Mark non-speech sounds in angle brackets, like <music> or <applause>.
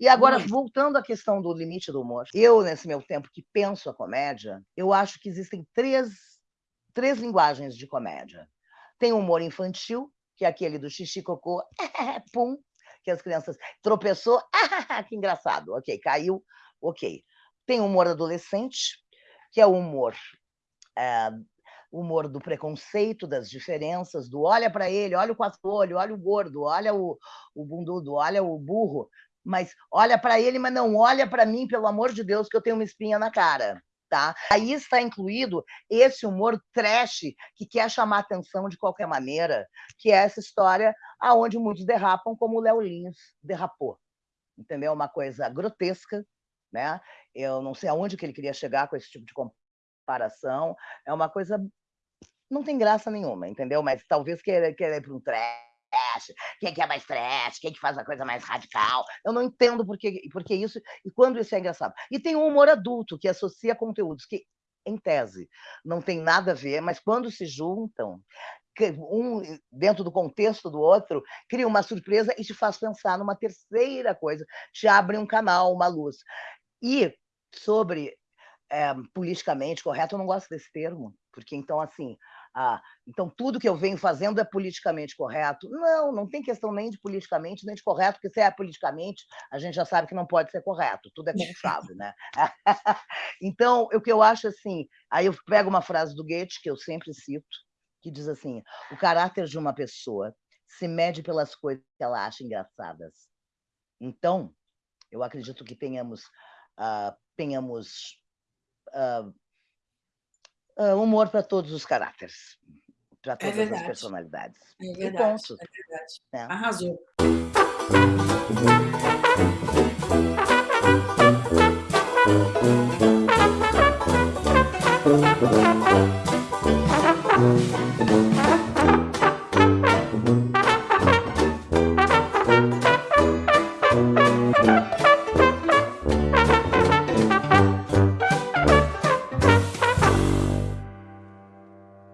E agora, voltando à questão do limite do humor, eu, nesse meu tempo que penso a comédia, eu acho que existem três, três linguagens de comédia. Tem o humor infantil, que é aquele do xixi, cocô, <laughs> pum, que as crianças tropeçou, <laughs> que engraçado, ok, caiu, ok. Tem o humor adolescente, que é o humor é, humor do preconceito, das diferenças, do olha para ele, olha o quatro olho, olha o gordo, olha o, o bundudo, olha o burro, mas olha para ele, mas não olha para mim, pelo amor de Deus, que eu tenho uma espinha na cara. Tá? Aí está incluído esse humor trash que quer chamar atenção de qualquer maneira, que é essa história aonde muitos derrapam, como o Léo Lins derrapou. Entendeu? Uma coisa grotesca, né? Eu não sei aonde que ele queria chegar com esse tipo de comparação. É uma coisa não tem graça nenhuma, entendeu? Mas talvez querer, querer para um trash, quem que é mais trash, quem que faz a coisa mais radical. Eu não entendo por que, por que isso e quando isso é engraçado. E tem o humor adulto, que associa conteúdos que, em tese, não tem nada a ver, mas quando se juntam, um dentro do contexto do outro, cria uma surpresa e te faz pensar numa terceira coisa, te abre um canal, uma luz. E sobre é, politicamente correto, eu não gosto desse termo, porque então, assim, ah, então tudo que eu venho fazendo é politicamente correto. Não, não tem questão nem de politicamente, nem de correto, porque se é politicamente, a gente já sabe que não pode ser correto, tudo é <laughs> conchado, né? <laughs> então, o que eu acho assim, aí eu pego uma frase do Goethe, que eu sempre cito, que diz assim, o caráter de uma pessoa se mede pelas coisas que ela acha engraçadas. Então, eu acredito que tenhamos, uh, tenhamos uh, uh, humor para todos os caracteres para é todas é as personalidades. É verdade, ponto. é verdade. É. Arrasou. Thank